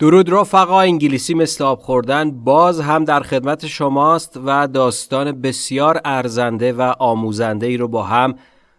درود رفقا انگلیسی مثل آب خوردن باز هم در خدمت شماست و داستان بسیار ارزنده و آموزنده ای رو با هم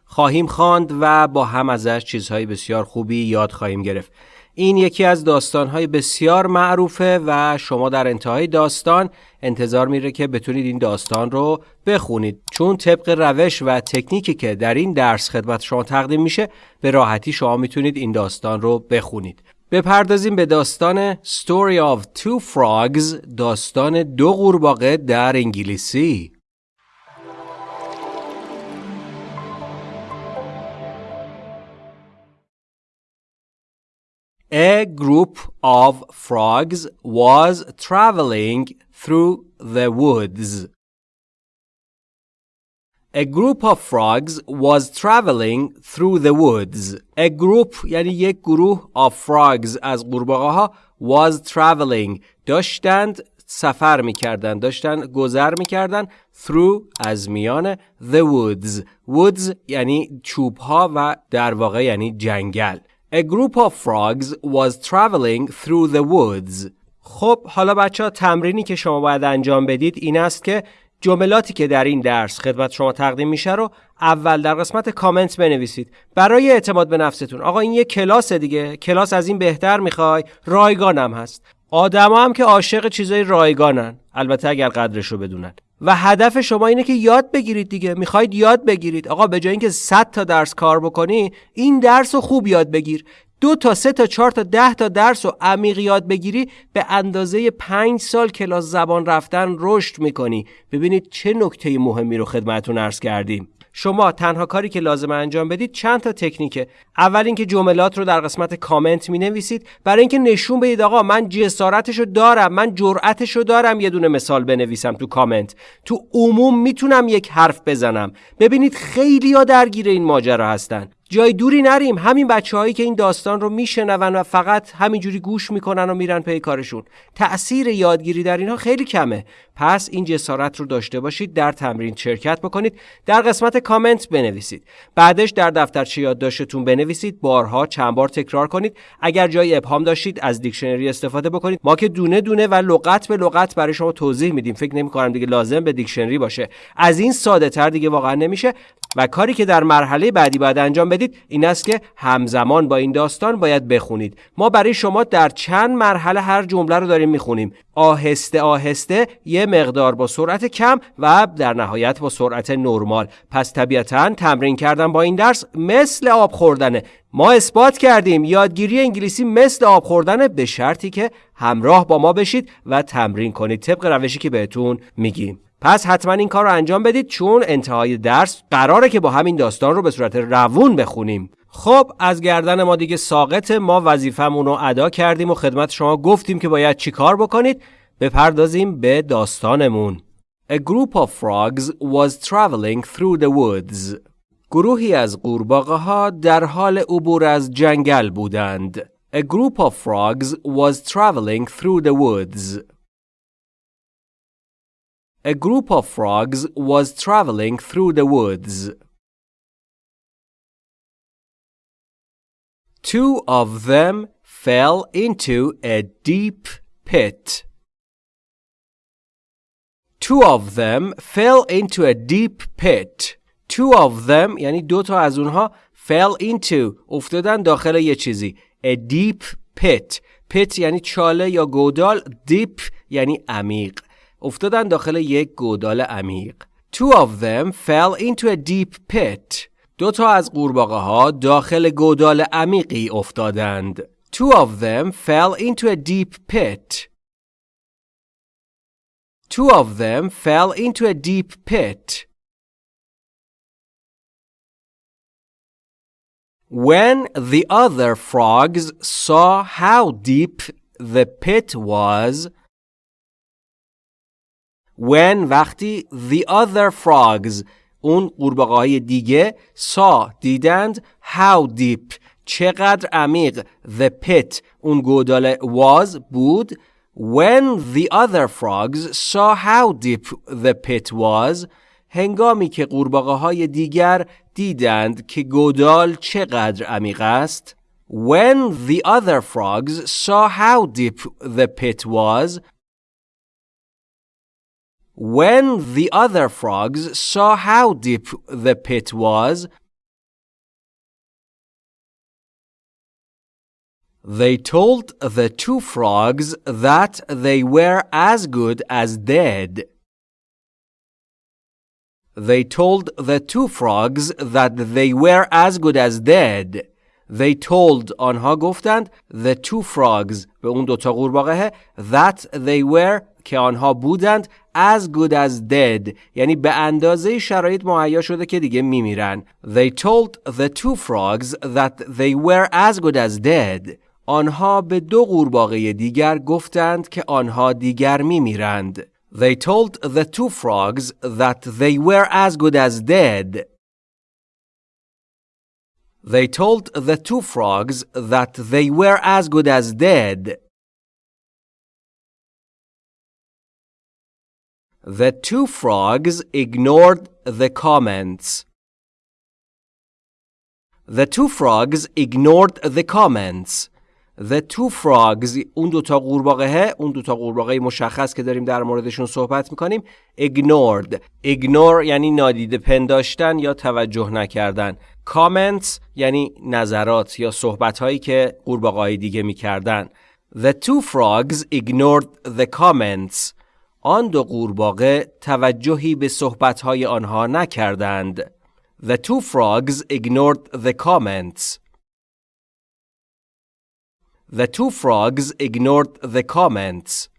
خواهیم خواند و با هم ازش چیزهای بسیار خوبی یاد خواهیم گرفت. این یکی از داستانهای بسیار معروفه و شما در انتهای داستان انتظار میره که بتونید این داستان رو بخونید. چون طبق روش و تکنیکی که در این درس خدمت شما تقدیم میشه به راحتی شما می‌تونید این داستان رو بخونید. بپردازیم به داستان Story of Two Frogs داستان دو قورباغه در انگلیسی A group of frogs was traveling through the woods. A group of frogs was traveling through the woods. A group یعنی یک گروه of frogs از قورباغه ها was traveling. داشتند سفر می‌کردند داشتن گذر می‌کردند through از میان the woods. Woods یعنی چوب ها و در واقع یعنی جنگل. A group of frogs was traveling through the woods. خب حالا بچه ها تمرینی که شما باید انجام بدید این است که جملاتی که در این درس خدمت شما تقدیم میشه رو اول در قسمت کامنت بنویسید. برای اعتماد به نفستون. آقا این یه کلاس دیگه. کلاس از این بهتر می‌خوای؟ رایگانم هست. آدما هم که عاشق چیزای رایگانن. البته اگر قدرش رو بدونن. و هدف شما اینه که یاد بگیرید دیگه. می‌خواید یاد بگیرید. آقا به جای اینکه 100 تا درس کار بکنی این درس رو خوب یاد بگیر. دو تا سه تا چهار تا ده تا درس و عمیق یاد بگیری به اندازه پنج سال کلاس زبان رفتن رشد می‌کنی. ببینید چه نکته مهمی رو خدمتون عرض کردیم. شما تنها کاری که لازم انجام بدید چند تا تکنیکه. اول اینکه جملات رو در قسمت کامنت می نویسید برای اینکه نشون بدید آقا من جسارتش دارم من جرأتش دارم یه دونه مثال بنویسم تو کامنت. تو عموم می‌تونم یک حرف بزنم. ببینید خیلی ها درگیر این ماجرا هستن. جای دوری نریم. همین بچه هایی که این داستان رو میشنون و فقط همینجوری گوش می‌کنن و میرن پی کارشون. تأثیر یادگیری در اینها خیلی کمه. پس این جسارت رو داشته باشید در تمرین شرکت بکنید. در قسمت کامنت بنویسید. بعدش در دفترچه یادداشتتون بنویسید. بارها چند بار تکرار کنید. اگر جای ابهام داشتید از دیکشنری استفاده بکنید. ما که دونه دونه و لغت به لغت برای شما توضیح میدیم. فکر نمی کنم دیگه لازم به دیکشنری باشه. از این ساده تر دیگه واقعا نمیشه. و کاری که در مرحله بعدی باید انجام بدید این است که همزمان با این داستان باید بخونید. ما برای شما در چند مرحله هر جمله رو داریم می‌خونیم. آهسته آهسته یه مقدار با سرعت کم و در نهایت با سرعت نرمال. پس طبیعتا تمرین کردن با این درس مثل آب خوردنه. ما اثبات کردیم یادگیری انگلیسی مثل آب خوردنه به شرطی که همراه با ما بشید و تمرین کنید. طبق روشی که بهتون میگیم. پس حتما این کار رو انجام بدید چون انتهای درس قراره که با همین داستان رو به صورت روون بخونیم خب از گردن ما دیگه ساقط ما وظیفمون رو ادا کردیم و خدمت شما گفتیم که باید چی کار بکنید بپردازیم به داستانمون A group of frogs was traveling through the woods. گروهی از قورباغه ها در حال عبور از جنگل بودند. A group of frogs was traveling through the woods. A group of frogs was traveling through the woods. Two of them fell into a deep pit. Two of them fell into a deep pit. Two of them یعنی دو تا از اونها fell into افتادن داخل یه چیزی. A deep pit. pit یعنی چاله یا گودال. deep یعنی عمیق. افتادن داخل یک گودال عمیق. Two of them fell into a deep pit. دو تا از قورباغه ها داخل گودال عمیقی افتادند. Two of them fell into a deep pit. Two of them fell into a deep pit. When the other frogs saw how deep the pit was, when وقتی the other frogs اون قورباغه های دیگه saw دیدند how deep چقدر عمیق the pit اون گودال was بود when the other frogs saw how deep the pit was هنگامی که قورباغه های دیگر دیدند که گودال چقدر عمیق است When the other frogs saw how deep the pit was, when the other frogs saw how deep the pit was, they told the two frogs that they were as good as dead. They told the two frogs that they were as good as dead. They told آنها گفتند the two frogs به اون دوتا قورباغه that they were که آنها بودند as good as dead یعنی به اندازه شرایط مهیا شده که دیگه میمیرن They told the two frogs that they were as good as dead آنها به دو قورباغه دیگر گفتند که آنها دیگر میمیرند They told the two frogs that they were as good as dead They told the two frogs that they were as good as dead. The two frogs ignored the comments. The two frogs ignored the comments. The two frogs اون دوتا قورباغه اون دوتا قورباغه مشخص که داریم در موردشون صحبت می‌کنیم ignored ignore یعنی نادیده پنداشتن یا توجه نکردن comments یعنی نظرات یا صحبت هایی که قورباغه دیگه می‌کردن The two frogs ignored the comments آن دو قورباغه توجهی به صحبت های آنها نکردند The two frogs ignored the comments The two frogs ignored the comments.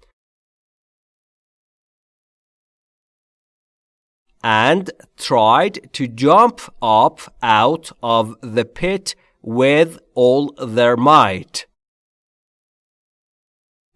And tried to jump up out of the pit with all their might.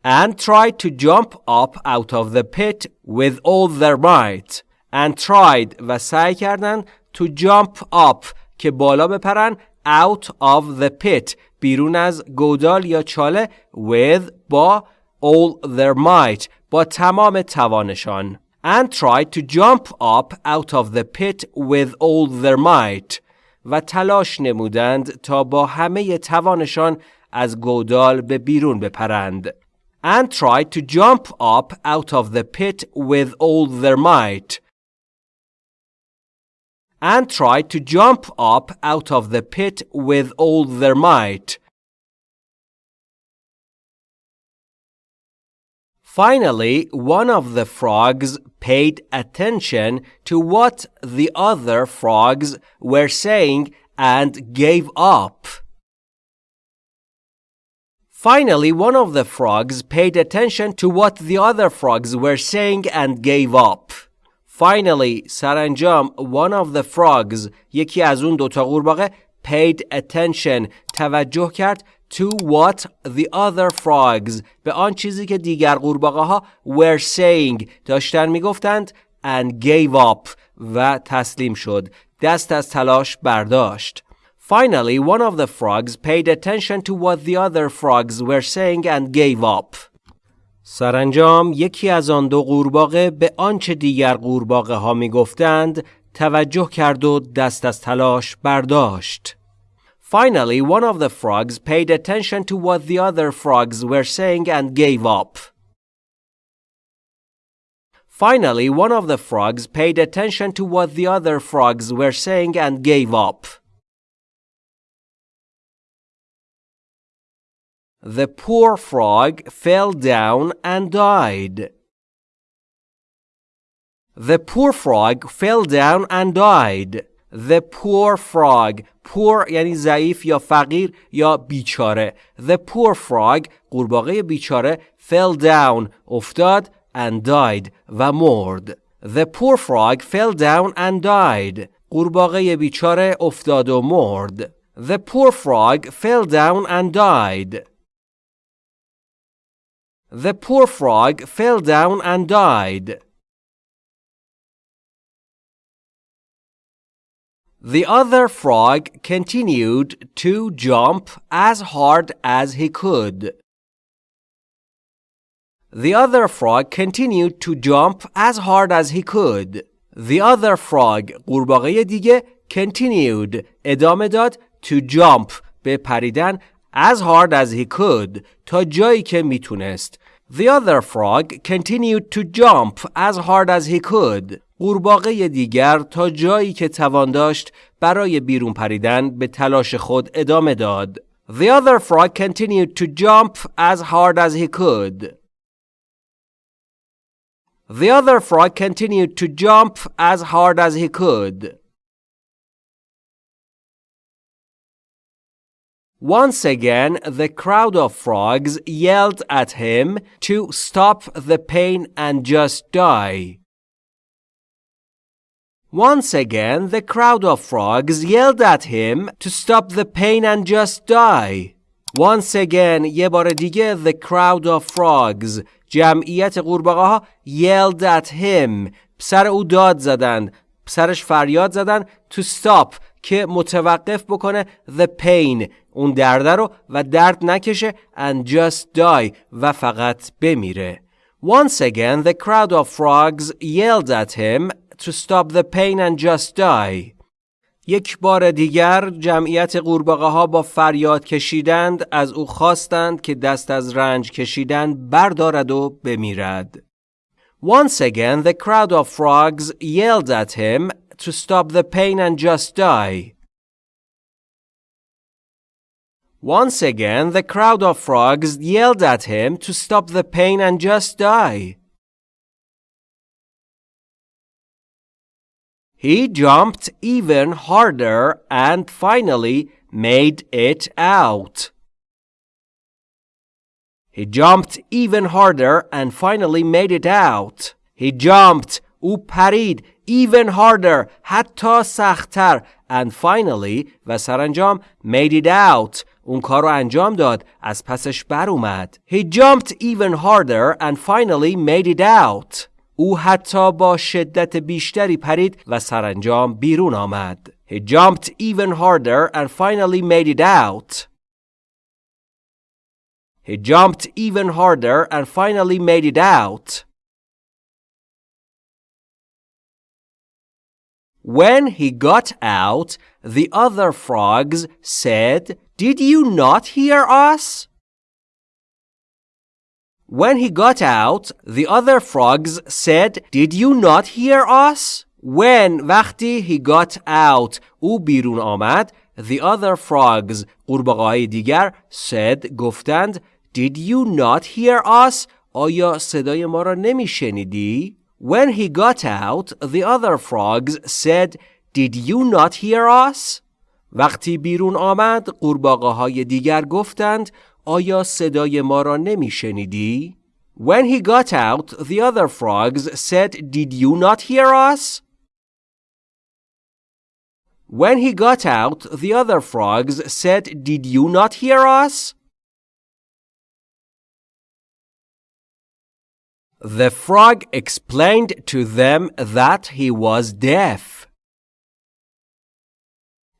And tried to jump up out of the pit with all their might. And tried و سعی کردن to jump up که بالا بپرن out of the pit بیرون از گودال یا چاله with با all their might با تمام توانشان and tried to jump up out of the pit with all their might و تلاش نمودند تا با همه توانشان از گودال به بیرون بپرند and tried to jump up out of the pit with all their might and tried to jump up out of the pit with all their might. Finally, one of the frogs paid attention to what the other frogs were saying and gave up. Finally, one of the frogs paid attention to what the other frogs were saying and gave up. Finally, سرانجام one of the frogs یکی از اون دوتا قورباغه paid attention توجه کرد to what the other frogs به آن چیزی که دیگر قورباغه ها were saying داشتن میگفتند and gave up و تسلیم شد دست از تلاش برداشت Finally, one of the frogs paid attention to what the other frogs were saying and gave up. سرانجام یکی از آن دو قورباغه به آنچه دیگر قورباغه ها می گفتند توجه کرد و دست از تلاش برداشت. Finally, one of the frogs paid attention to what the other frogs were saying and gave up. Finally, one of the frogs paid attention to what the other frogs were saying and gave up. The poor frog fell down and died. The poor frog fell down and died. The poor frog poor یعنی ضعیف یا فقیر یا بیچاره The poor frog قورباغه بیچاره fell down افتاد and died و مرد The poor frog fell down and died قورباغه بیچاره افتاد و مرد The poor frog fell down and died The poor frog fell down and died. The other frog continued to jump as hard as he could. The other frog continued to jump as hard as he could. The other frog قورباغه دیگه continued ادامه داد to jump به پریدن as hard as he could تا جایی که میتونست The other frog continued to jump as hard as he could. قورباغه دیگر تا جایی که توان داشت برای بیرون پریدن به تلاش خود ادامه داد. The other frog continued to jump as hard as he could. The other frog continued to jump as hard as he could. Once again, the crowd of frogs yelled at him to stop the pain and just die. Once again, the crowd of frogs yelled at him to stop the pain and just die. Once again, یه بار دیگه, the crowd of frogs, جمعیت قورباغه ها yelled at him, سر او داد زدن, سرش فریاد زدن to stop که متوقف بکنه the pain اون درده رو و درد نکشه and just die و فقط بمیره. Once again, the crowd of frogs yelled at him to stop the pain and just die. یک بار دیگر جمعیت قورباغه ها با فریاد کشیدند از او خواستند که دست از رنج کشیدن بردارد و بمیرد. Once again the crowd of frogs yelled at him to stop the pain and just die. Once again the crowd of frogs yelled at him to stop the pain and just die. He jumped even harder and finally made it out. He jumped even harder and finally made it out. He jumped او پرید even harder حتی سختتر and finally و سرانجام made it out اون کار رو انجام داد از پسش بر اومد He jumped even harder and finally made it out او حتی با شدت بیشتری پرید و سرانجام بیرون آمد. He jumped even harder and finally made it out. He jumped even harder and finally made it out. When he got out, the other frogs said, Did you not hear us? When he got out, the other frogs said, Did you not hear us? When وقتی he got out او بیرون آمد The other frogs قورباغه‌های دیگر said گفتند Did you not hear us? آیا صدای ما را نمی شنیدی؟ When he got out, the other frogs said, Did you not hear us? وقتی بیرون آمد قورباغه های دیگر گفتند آیا صدای ما را نمی شنیدی؟ When he got out, the other frogs said, Did you not hear us? When he got out, the other frogs said, Did you not hear us? The frog explained to them that he was deaf.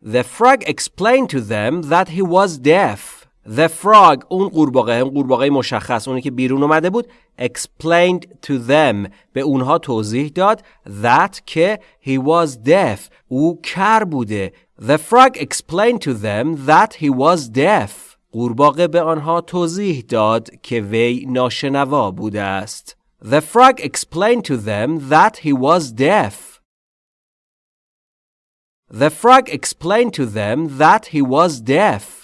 The frog explained to them that he was deaf. The frog اون قورباغه اون قورباغه مشخص اونی که بیرون اومده بود explained to them به اونها توضیح داد that که he was deaf او کر بوده The frog explained to them that he was deaf قورباغه به آنها توضیح داد که وی ناشنوا بوده است The frog explained to them that he was deaf The frog explained to them that he was deaf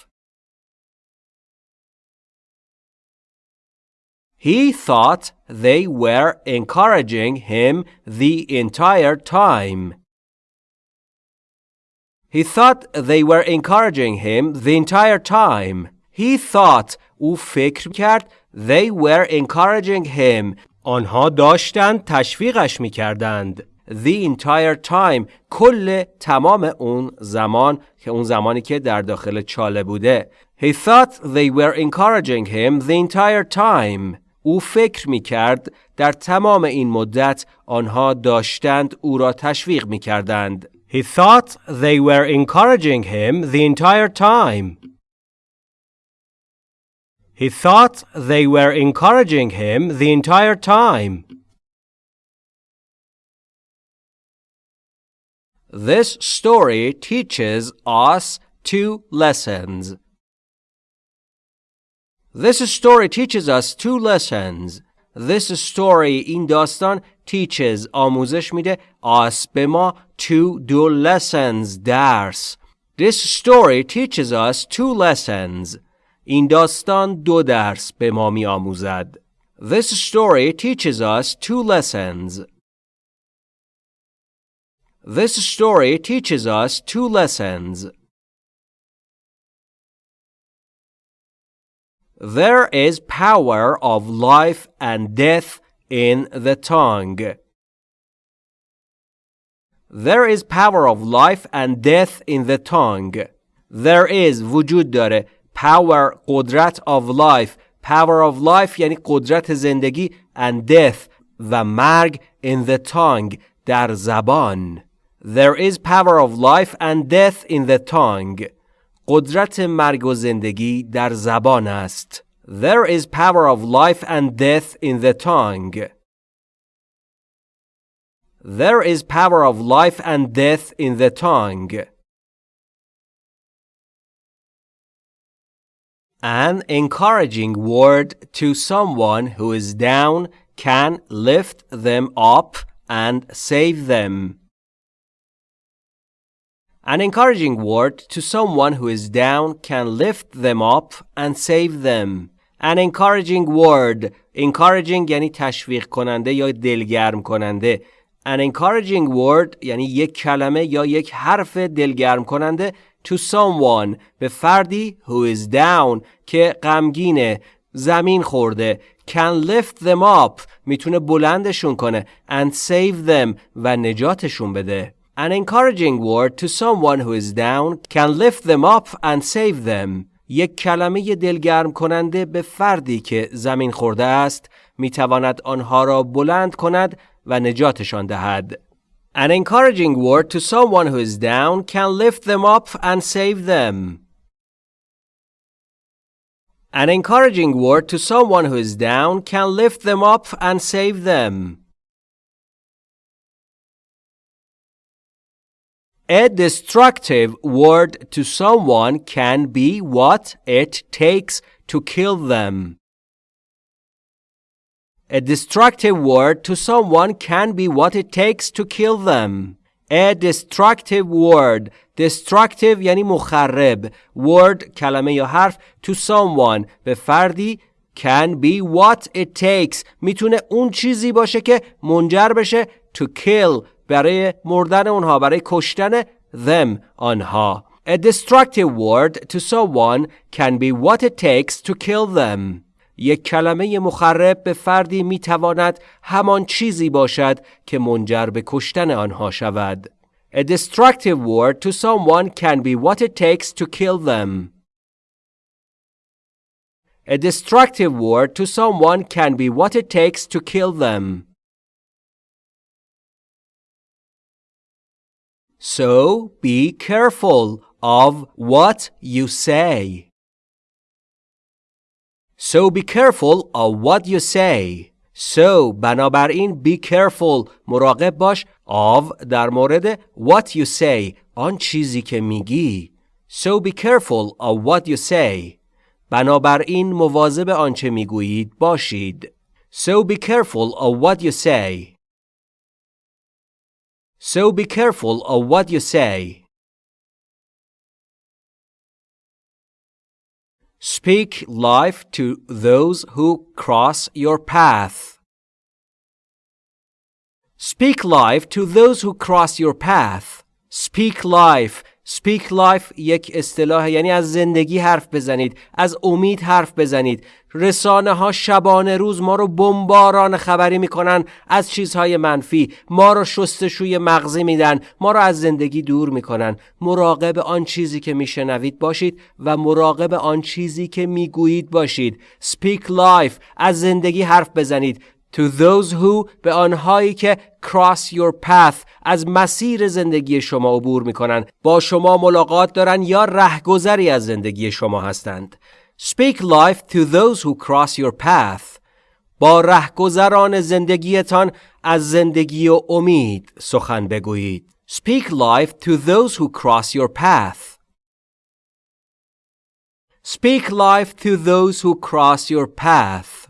He thought they were encouraging him the entire time. He thought they were encouraging him the entire time. He thought او فکر کرد they were encouraging him آنها داشتند تشویقش می کردند. The entire time کل تمام اون زمان که اون زمانی که در داخل چاله بوده He thought they were encouraging him the entire time او فکر می کرد در تمام این مدت آنها داشتند او را تشویق می کردند. He thought they were encouraging him the entire time. He thought they were encouraging him the entire time. This story teaches us two lessons. This story teaches us two lessons. This story این داستان teaches آموزش میده us به ما two دو lessons درس. This story teaches us two lessons. این داستان دو درس به ما می آموزد. This story teaches us two lessons. This story teaches us two lessons. There is power of life and death in the tongue. There is power of life and death in the tongue. There is وجود داره power قدرت of life power of life یعنی قدرت زندگی and death و مرگ in the tongue در زبان There is power of life and death in the tongue قدرت مرگ و زندگی در زبان است There is power of life and death in the tongue There is power of life and death in the tongue An encouraging word to someone who is down can lift them up and save them. An encouraging word to someone who is down can lift them up and save them. An encouraging word encouraging یعنی تشویق کننده یا دلگرم کننده An encouraging word یعنی یک کلمه یا یک حرف دلگرم کننده to someone به فردی who is down که غمگینه زمین خورده. Can lift them up می‌تونه بلندشون کنه. And save them و نجاتشون بده. An encouraging word to someone who is down. Can lift them up and save them. یک کلمه دلگرم کننده به فردی که زمین خورده است. می‌تواند آنها را بلند کند و نجاتشان دهد. An encouraging word to someone who is down can lift them up and save them. An encouraging word to someone who is down can lift them up and save them. A destructive word to someone can be what it takes to kill them. A destructive word to someone can be what it takes to kill them. A destructive word destructive یعنی مخرب word کلمه یا حرف to someone به فردی can be what it takes میتونه اون چیزی باشه که منجر بشه to kill برای مردن اونها برای کشتن them آنها A destructive word to someone can be what it takes to kill them. یک کلمه مخرب به فردی می تواند همان چیزی باشد که منجر به کشتن آنها شود. A destructive word to someone can be what it takes to kill them. A destructive word to someone can be what it takes to kill them. So be careful of what you say. So be careful of what you say. So بنابراین be careful مراقب باش of در مورد what you say آن چیزی که میگی. So be careful of what you say. بنابراین مواظب آنچه میگویید باشید. So be careful of what you say. So be careful of what you say. Speak life to those who cross your path. Speak life to those who cross your path. Speak life Speak life یک اصطلاح یعنی از زندگی حرف بزنید از امید حرف بزنید. رسانه ها شبانه روز ما رو بمباران خبری می‌کنن از چیزهای منفی. ما رو شستشوی مغزی میدن ما رو از زندگی دور می‌کنن. مراقب آن چیزی که میشنوید باشید و مراقب آن چیزی که می‌گویید باشید. Speak life از زندگی حرف بزنید. To those who به آنهایی که cross your path از مسیر زندگی شما عبور می‌کنن با شما ملاقات دارن یا رهگذری از زندگی شما هستند Speak life to those who cross your path با رهگذران زندگیتان از زندگی و امید سخن بگویید Speak life to those who cross your path Speak life to those who cross your path.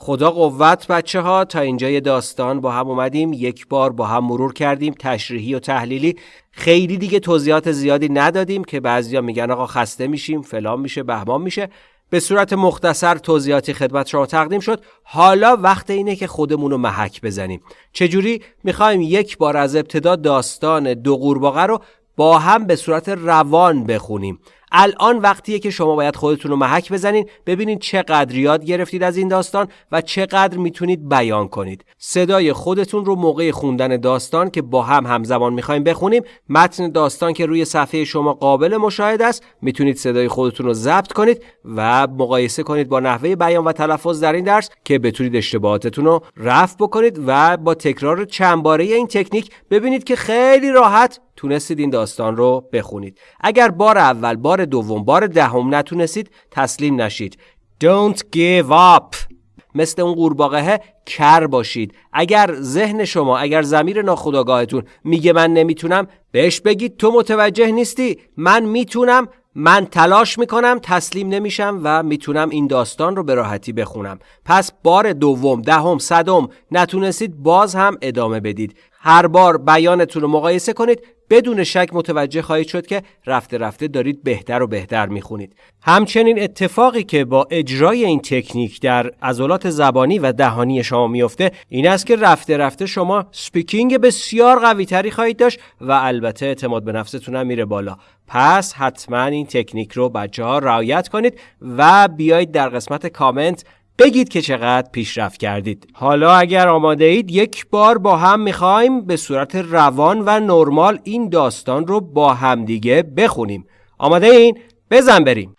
خدا قوت بچه ها تا اینجا داستان با هم اومدیم یک بار با هم مرور کردیم تشریحی و تحلیلی. خیلی دیگه توضیحات زیادی ندادیم که بعضیا میگن آقا خسته میشیم فلان میشه بهمان میشه. به صورت مختصر توضیحاتی خدمت شما تقدیم شد. حالا وقت اینه که خودمون رو محک بزنیم. چجوری؟ می‌خوایم یک بار از ابتدا داستان دو قورباغه رو با هم به صورت روان بخونیم. الان وقتیه که شما باید خودتون رو محک بزنین ببینید چقدر یاد گرفتید از این داستان و چقدر می‌تونید بیان کنید. صدای خودتون رو موقع خوندن داستان که با هم همزمان می‌خوایم بخونیم متن داستان که روی صفحه شما قابل مشاهده است می‌تونید صدای خودتون رو ضبط کنید و مقایسه کنید با نحوه بیان و تلفظ در این درس که بتونید اشتباهاتتون رو رفع بکنید و با تکرار چند باره این تکنیک ببینید که خیلی راحت تونستید این داستان رو بخونید. اگر بار اول بار دوم بار دهم نتونستید تسلیم نشید. Don't give up. مثل اون قورباغه کر باشید. اگر ذهن شما اگر زمیر ناخودآگاهتون میگه من نمی‌تونم بهش بگید تو متوجه نیستی من می‌تونم من تلاش می‌کنم تسلیم نمیشم و می‌تونم این داستان رو به راحتی بخونم. پس بار دوم دهم صدم نتونستید باز هم ادامه بدید. هر بار بیانتون رو مقایسه کنید بدون شک متوجه خواهید شد که رفته رفته دارید بهتر و بهتر می‌خونید. همچنین اتفاقی که با اجرای این تکنیک در عضلات زبانی و دهانی شما میفته این است که رفته رفته شما سپیکینگ بسیار قوی تری خواهید داشت و البته اعتماد به نفستون هم میره بالا. پس حتما این تکنیک رو بچه ها رعایت کنید و بیایید در قسمت کامنت بگید که چقدر پیشرفت کردید حالا اگر آماده اید یک بار با هم می‌خوایم به صورت روان و نرمال این داستان رو با همدیگه بخونیم آماده این؟ بزن بریم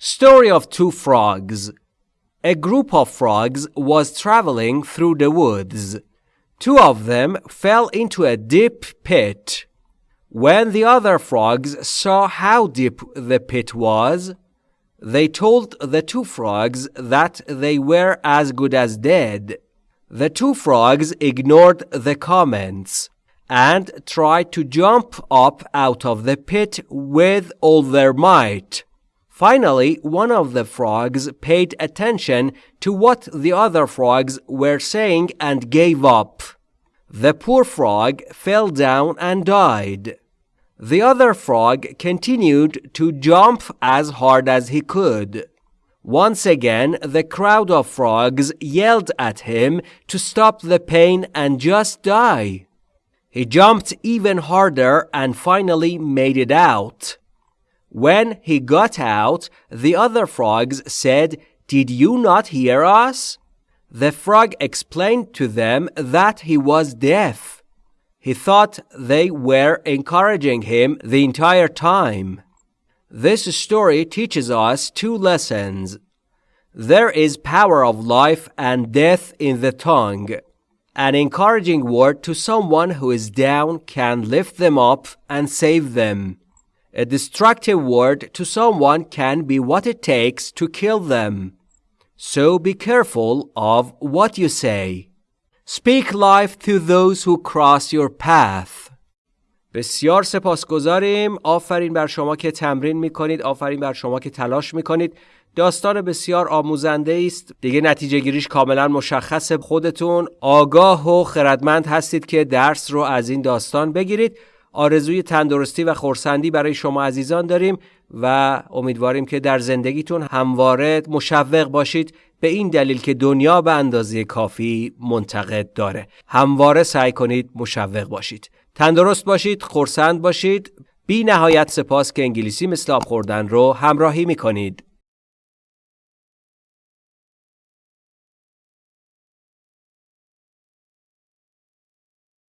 Story of Two Frogs A group of frogs was traveling through the woods. Two of them fell into a deep pit. When the other frogs saw how deep the pit was, they told the two frogs that they were as good as dead. The two frogs ignored the comments and tried to jump up out of the pit with all their might. Finally, one of the frogs paid attention to what the other frogs were saying and gave up. The poor frog fell down and died. The other frog continued to jump as hard as he could. Once again, the crowd of frogs yelled at him to stop the pain and just die. He jumped even harder and finally made it out. When he got out, the other frogs said, Did you not hear us? The frog explained to them that he was deaf. He thought they were encouraging him the entire time. This story teaches us two lessons. There is power of life and death in the tongue. An encouraging word to someone who is down can lift them up and save them. A destructive word to someone can be what it takes to kill them. So be careful of what you say. Speak life to those who cross your path. بسیار سپاسگزاریم. آفرین بر شما که تمرین می‌کنید. آفرین بر شما که تلاش می‌کنید. داستان بسیار آموزنده است. دیگه نتیجه گیریش کاملا مشخص خودتون آگاه و خردمند هستید که درس رو از این داستان بگیرید. آرزوی تندرستی و خورسندی برای شما عزیزان داریم. و امیدواریم که در زندگیتون همواره مشوق باشید به این دلیل که دنیا به اندازه کافی منتقد داره. همواره سعی کنید مشوق باشید. تندرست باشید خورسند باشید. بی نهایت سپاس که انگلیسی مثل آب خوردن رو همراهی می کنید